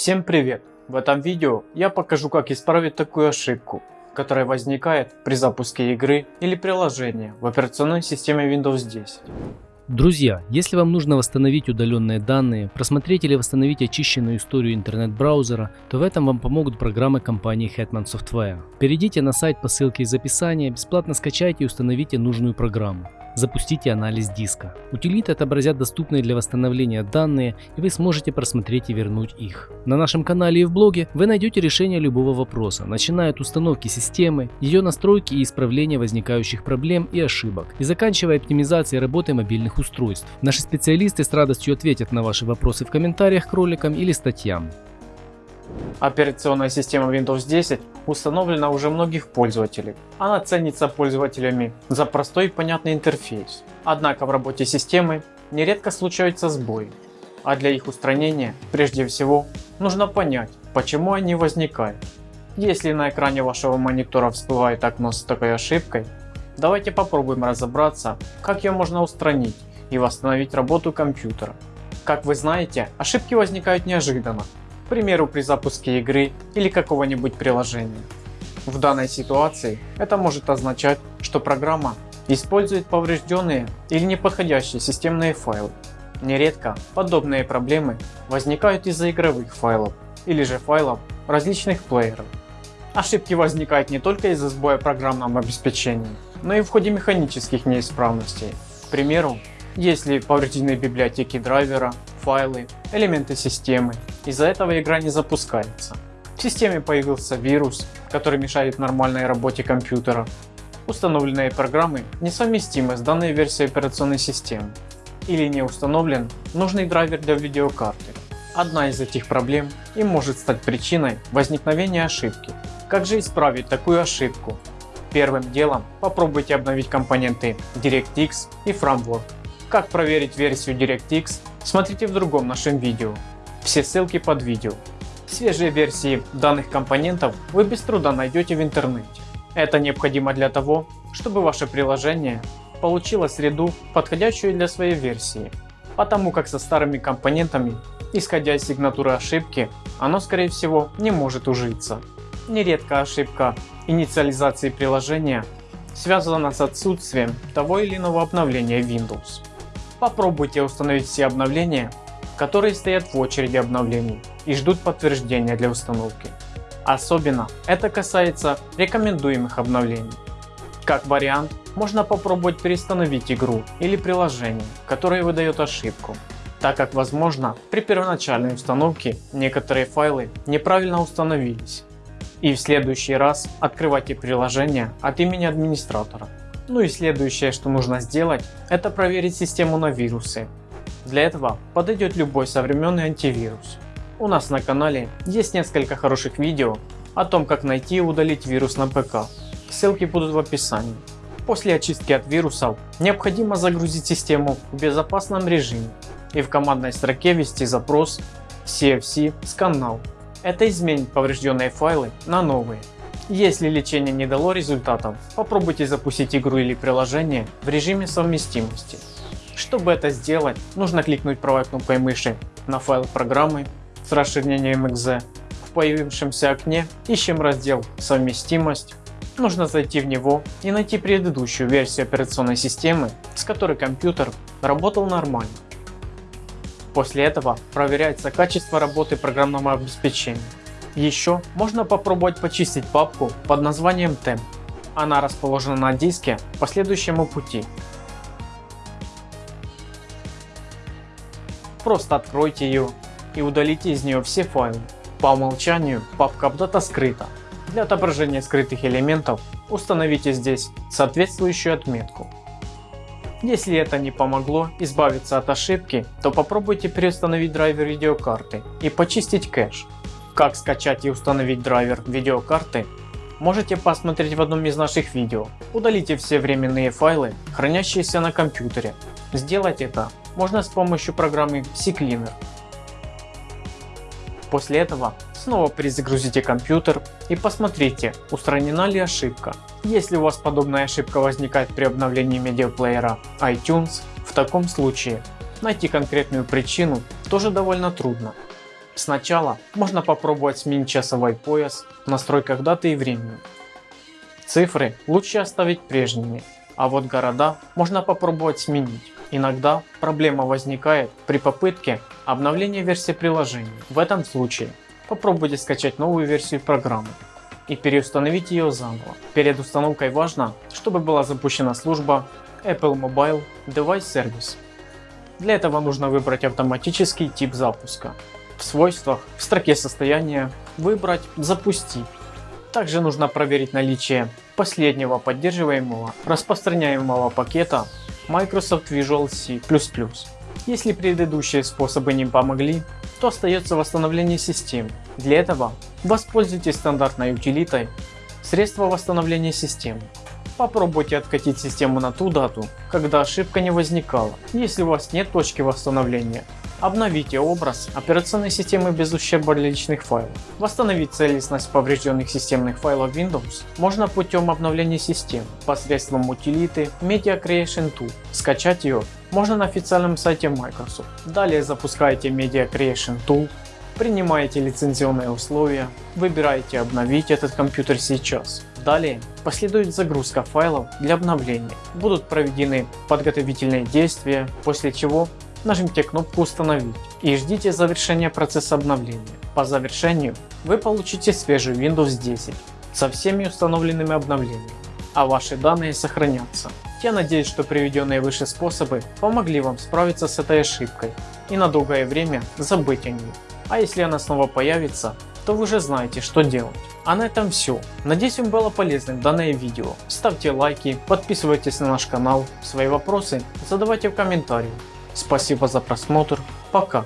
Всем привет! В этом видео я покажу как исправить такую ошибку, которая возникает при запуске игры или приложения в операционной системе Windows 10. Друзья, если вам нужно восстановить удаленные данные, просмотреть или восстановить очищенную историю интернет-браузера, то в этом вам помогут программы компании Hetman Software. Перейдите на сайт по ссылке из описания, бесплатно скачайте и установите нужную программу. Запустите анализ диска. Утилиты отобразят доступные для восстановления данные и вы сможете просмотреть и вернуть их. На нашем канале и в блоге вы найдете решение любого вопроса, начиная от установки системы, ее настройки и исправления возникающих проблем и ошибок, и заканчивая оптимизацией работы мобильных устройств. Наши специалисты с радостью ответят на ваши вопросы в комментариях к роликам или статьям. Операционная система Windows 10 установлена уже многих пользователей. Она ценится пользователями за простой и понятный интерфейс. Однако в работе системы нередко случаются сбои. А для их устранения прежде всего нужно понять, почему они возникают. Если на экране вашего монитора всплывает окно с такой ошибкой, давайте попробуем разобраться, как ее можно устранить и восстановить работу компьютера. Как вы знаете, ошибки возникают неожиданно примеру при запуске игры или какого-нибудь приложения. В данной ситуации это может означать, что программа использует поврежденные или неподходящие системные файлы. Нередко подобные проблемы возникают из-за игровых файлов или же файлов различных плееров. Ошибки возникают не только из-за сбоя программного обеспечения, но и в ходе механических неисправностей. К примеру, если повреждены библиотеки драйвера, файлы, элементы системы, из-за этого игра не запускается. В системе появился вирус, который мешает нормальной работе компьютера. Установленные программы несовместимы с данной версией операционной системы. Или не установлен нужный драйвер для видеокарты. Одна из этих проблем и может стать причиной возникновения ошибки. Как же исправить такую ошибку? Первым делом попробуйте обновить компоненты DirectX и Framework как проверить версию DirectX, смотрите в другом нашем видео. Все ссылки под видео. Свежие версии данных компонентов вы без труда найдете в интернете. Это необходимо для того, чтобы ваше приложение получило среду, подходящую для своей версии. Потому как со старыми компонентами, исходя из сигнатуры ошибки, оно скорее всего не может ужиться. Нередко ошибка инициализации приложения связана с отсутствием того или иного обновления Windows. Попробуйте установить все обновления, которые стоят в очереди обновлений и ждут подтверждения для установки. Особенно это касается рекомендуемых обновлений. Как вариант, можно попробовать переустановить игру или приложение, которое выдает ошибку, так как возможно при первоначальной установке некоторые файлы неправильно установились. И в следующий раз открывайте приложение от имени администратора. Ну и следующее, что нужно сделать, это проверить систему на вирусы. Для этого подойдет любой современный антивирус. У нас на канале есть несколько хороших видео о том, как найти и удалить вирус на ПК. Ссылки будут в описании. После очистки от вирусов необходимо загрузить систему в безопасном режиме и в командной строке ввести запрос cfc scannow. Это изменит поврежденные файлы на новые. Если лечение не дало результатов, попробуйте запустить игру или приложение в режиме совместимости. Чтобы это сделать, нужно кликнуть правой кнопкой мыши на файл программы с расширением .exe. В появившемся окне ищем раздел «Совместимость». Нужно зайти в него и найти предыдущую версию операционной системы, с которой компьютер работал нормально. После этого проверяется качество работы программного обеспечения. Еще можно попробовать почистить папку под названием temp. Она расположена на диске по следующему пути. Просто откройте ее и удалите из нее все файлы. По умолчанию папка Updata скрыта. Для отображения скрытых элементов установите здесь соответствующую отметку. Если это не помогло избавиться от ошибки, то попробуйте переустановить драйвер видеокарты и почистить кэш. Как скачать и установить драйвер видеокарты можете посмотреть в одном из наших видео. Удалите все временные файлы, хранящиеся на компьютере. Сделать это можно с помощью программы CCleaner. После этого снова перезагрузите компьютер и посмотрите устранена ли ошибка. Если у вас подобная ошибка возникает при обновлении медиаплеера iTunes, в таком случае найти конкретную причину тоже довольно трудно. Сначала можно попробовать сменить часовой пояс в настройках даты и времени. Цифры лучше оставить прежними, а вот города можно попробовать сменить. Иногда проблема возникает при попытке обновления версии приложения. В этом случае попробуйте скачать новую версию программы и переустановить ее заново. Перед установкой важно, чтобы была запущена служба Apple Mobile Device Service. Для этого нужно выбрать автоматический тип запуска. В свойствах в строке состояния выбрать запустить. Также нужно проверить наличие последнего поддерживаемого распространяемого пакета Microsoft Visual C++. Если предыдущие способы не помогли, то остается восстановление системы. Для этого воспользуйтесь стандартной утилитой средства восстановления системы. Попробуйте откатить систему на ту дату, когда ошибка не возникала. Если у вас нет точки восстановления, обновите образ операционной системы без ущерба для личных файлов. Восстановить целостность поврежденных системных файлов Windows можно путем обновления системы посредством утилиты Media Creation Tool. Скачать ее можно на официальном сайте Microsoft. Далее запускаете Media Creation Tool, принимаете лицензионные условия, выбираете обновить этот компьютер сейчас. Далее последует загрузка файлов для обновления. Будут проведены подготовительные действия, после чего нажмите кнопку установить и ждите завершения процесса обновления. По завершению вы получите свежий Windows 10 со всеми установленными обновлениями, а ваши данные сохранятся. Я надеюсь, что приведенные выше способы помогли вам справиться с этой ошибкой и на долгое время забыть о ней. А если она снова появится, то вы уже знаете что делать. А на этом все. Надеюсь вам было полезным данное видео. Ставьте лайки, подписывайтесь на наш канал, свои вопросы задавайте в комментариях. Спасибо за просмотр, пока.